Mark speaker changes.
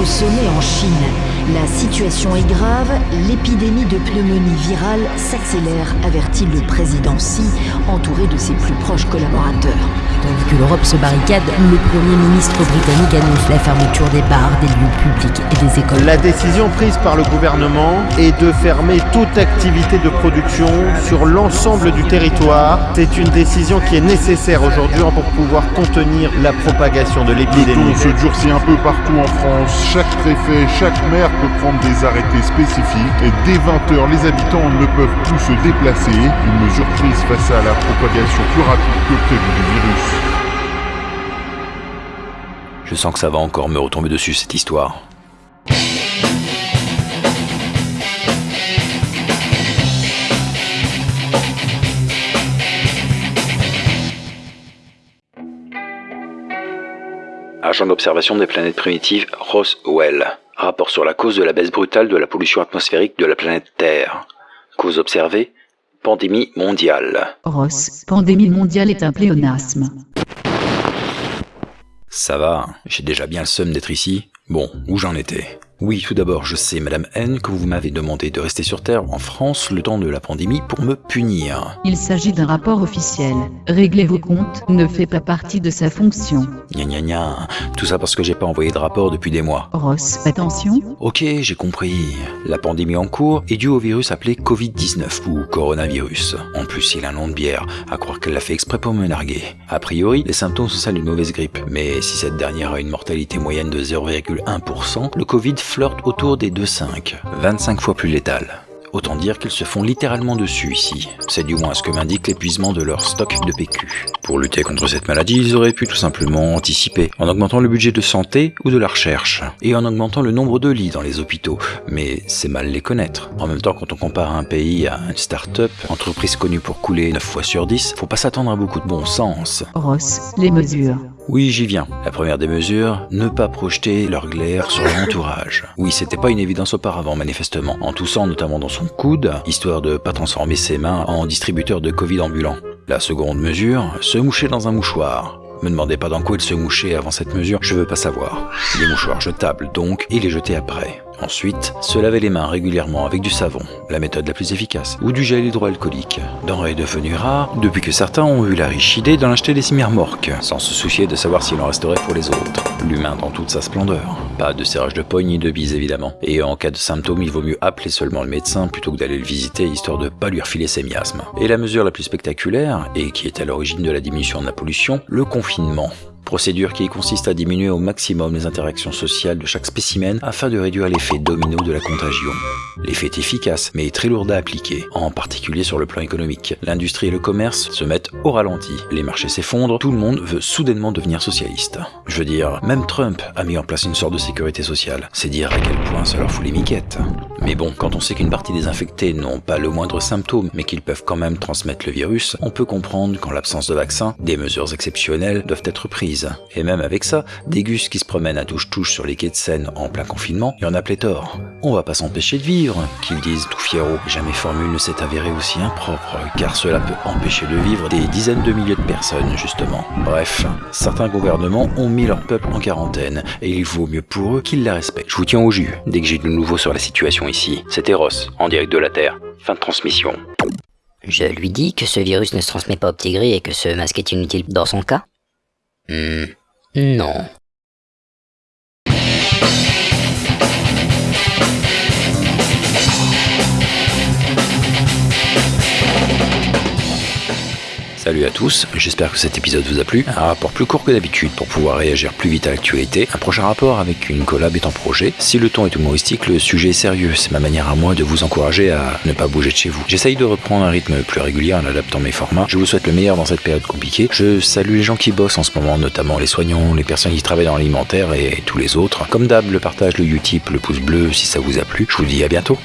Speaker 1: au sommet en Chine. La situation est grave, l'épidémie de pneumonie virale s'accélère, avertit le président Xi, entouré de ses plus proches collaborateurs.
Speaker 2: Tandis que l'Europe se barricade, le Premier ministre britannique annonce la fermeture des bars, des lieux publics des écoles.
Speaker 3: La décision prise par le gouvernement est de fermer toute activité de production sur l'ensemble du territoire. C'est une décision qui est nécessaire aujourd'hui pour pouvoir contenir la propagation de
Speaker 4: Le
Speaker 3: l'épidémie.
Speaker 4: se durcit un peu partout en France. Chaque préfet, chaque maire peut prendre des arrêtés spécifiques. Et dès 20h, les habitants ne peuvent plus se déplacer. Une mesure prise face à la propagation plus rapide que prévu du virus.
Speaker 5: Je sens que ça va encore me retomber dessus cette histoire. Agent d'observation des planètes primitives Roswell. Rapport sur la cause de la baisse brutale de la pollution atmosphérique de la planète Terre. Cause observée Pandémie mondiale.
Speaker 6: Ross, pandémie mondiale est un pléonasme.
Speaker 5: Ça va, j'ai déjà bien le seum d'être ici. Bon, où j'en étais? Oui, tout d'abord, je sais, Madame N, que vous m'avez demandé de rester sur Terre en France le temps de la pandémie pour me punir.
Speaker 6: Il s'agit d'un rapport officiel. Réglez vos comptes ne fait pas partie de sa fonction.
Speaker 5: Gna gna gna, tout ça parce que j'ai pas envoyé de rapport depuis des mois.
Speaker 6: Ross, attention.
Speaker 5: Ok, j'ai compris. La pandémie en cours est due au virus appelé Covid-19 ou coronavirus. En plus, il a un nom de bière, à croire qu'elle l'a fait exprès pour me narguer. A priori, les symptômes sont celles d'une mauvaise grippe, mais si cette dernière a une mortalité moyenne de 0,1%, le Covid flirte autour des 2,5, 25 fois plus létal. Autant dire qu'ils se font littéralement dessus ici. C'est du moins ce que m'indique l'épuisement de leur stock de PQ. Pour lutter contre cette maladie, ils auraient pu tout simplement anticiper, en augmentant le budget de santé ou de la recherche, et en augmentant le nombre de lits dans les hôpitaux. Mais c'est mal les connaître. En même temps, quand on compare un pays à une start-up, entreprise connue pour couler 9 fois sur 10, faut pas s'attendre à beaucoup de bon sens.
Speaker 6: Ross, les mesures.
Speaker 5: Oui, j'y viens. La première des mesures, ne pas projeter leur glaire sur l'entourage. Oui, c'était pas une évidence auparavant, manifestement, en toussant notamment dans son coude, histoire de pas transformer ses mains en distributeur de Covid ambulant. La seconde mesure, se moucher dans un mouchoir. Me demandez pas dans quoi il se mouchait avant cette mesure, je veux pas savoir. Les mouchoirs jetables donc, et les jeter après. Ensuite, se laver les mains régulièrement avec du savon, la méthode la plus efficace, ou du gel hydroalcoolique. Denrée devenue rare depuis que certains ont eu la riche idée d'en acheter des semi-remorques, sans se soucier de savoir s'il en resterait pour les autres. L'humain dans toute sa splendeur. Pas de serrage de poigne ni de bise évidemment. Et en cas de symptômes, il vaut mieux appeler seulement le médecin plutôt que d'aller le visiter histoire de pas lui refiler ses miasmes. Et la mesure la plus spectaculaire, et qui est à l'origine de la diminution de la pollution, le confinement. Procédure qui consiste à diminuer au maximum les interactions sociales de chaque spécimen afin de réduire l'effet domino de la contagion. L'effet est efficace, mais très lourd à appliquer, en particulier sur le plan économique. L'industrie et le commerce se mettent au ralenti, les marchés s'effondrent, tout le monde veut soudainement devenir socialiste. Je veux dire, même Trump a mis en place une sorte de sécurité sociale. C'est dire à quel point ça leur fout les miquettes. Mais bon, quand on sait qu'une partie des infectés n'ont pas le moindre symptôme, mais qu'ils peuvent quand même transmettre le virus, on peut comprendre qu'en l'absence de vaccin, des mesures exceptionnelles doivent être prises. Et même avec ça, des gus qui se promènent à touche-touche sur les quais de Seine en plein confinement, il y en a pléthore. On va pas s'empêcher de vivre, qu'ils disent tout fiero. Jamais formule ne s'est avérée aussi impropre, car cela peut empêcher de vivre des dizaines de milliers de personnes, justement. Bref, certains gouvernements ont mis leur peuple en quarantaine, et il vaut mieux pour eux qu'ils la respectent. Je vous tiens au jus, dès que j'ai du nouveau sur la situation ici. C'était Ross, en direct de la Terre. Fin de transmission.
Speaker 7: Je lui dis que ce virus ne se transmet pas au petit gris et que ce masque est inutile dans son cas? Hmm, non.
Speaker 5: Salut à tous, j'espère que cet épisode vous a plu. Un rapport plus court que d'habitude pour pouvoir réagir plus vite à l'actualité. Un prochain rapport avec une collab est en projet. Si le ton est humoristique, le sujet est sérieux. C'est ma manière à moi de vous encourager à ne pas bouger de chez vous. J'essaye de reprendre un rythme plus régulier en adaptant mes formats. Je vous souhaite le meilleur dans cette période compliquée. Je salue les gens qui bossent en ce moment, notamment les soignants, les personnes qui travaillent dans l'alimentaire et tous les autres. Comme d'hab, le partage, le Utip, le pouce bleu si ça vous a plu. Je vous dis à bientôt.